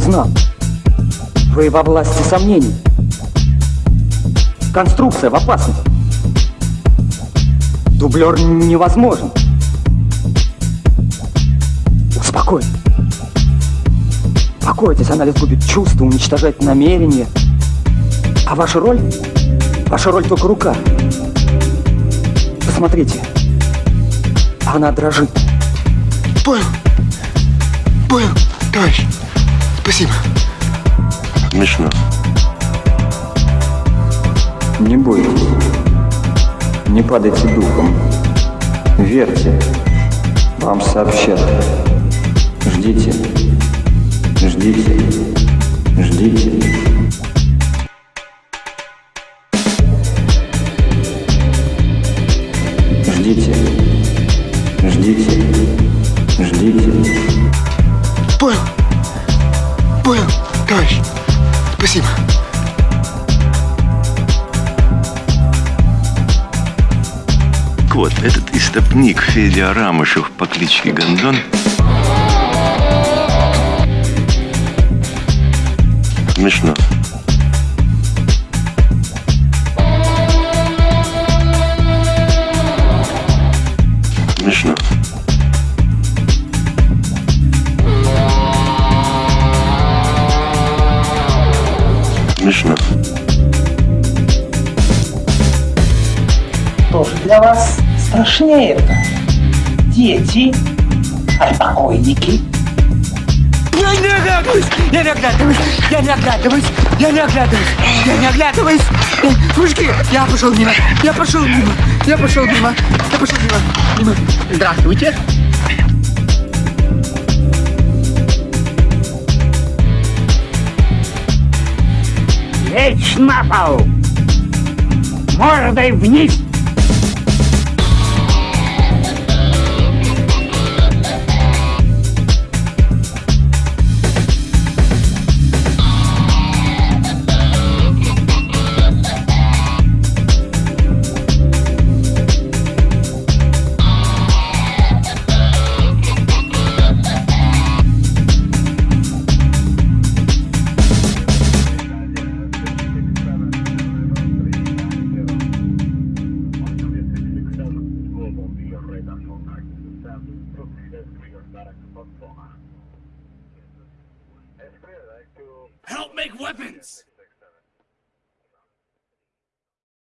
нам. Вы во власти сомнений. Конструкция в опасности. Дублер невозможен. Успокойтесь. Успокойтесь, анализ губит чувства, уничтожает намерения. А ваша роль? Ваша роль только рука. Посмотрите. Она дрожит. Понял. Понял, товарищ. Спасибо. Смешно. Не бойтесь. Не падайте духом. Верьте. Вам сообщат. Ждите. Ждите. Ждите. Ждите. Ждите. Ждите. Понял. Понял, товарищ. Спасибо. Вот, этот истопник Федя Арамышев по кличке Гондон. Смешно. Смешно. Что же для вас страшнее это? Дети, а покойники? Я не оглядываюсь! Я не оглядываюсь! Я не оглядываюсь! Я не оглядываюсь! Я не оглядываюсь! Мужики, я пошел мимо! Я пошел мимо! Я пошел мимо! Я пошел мимо! Мимо! Здравствуйте! Лечь на пол! Мордой вниз! Help make weapons!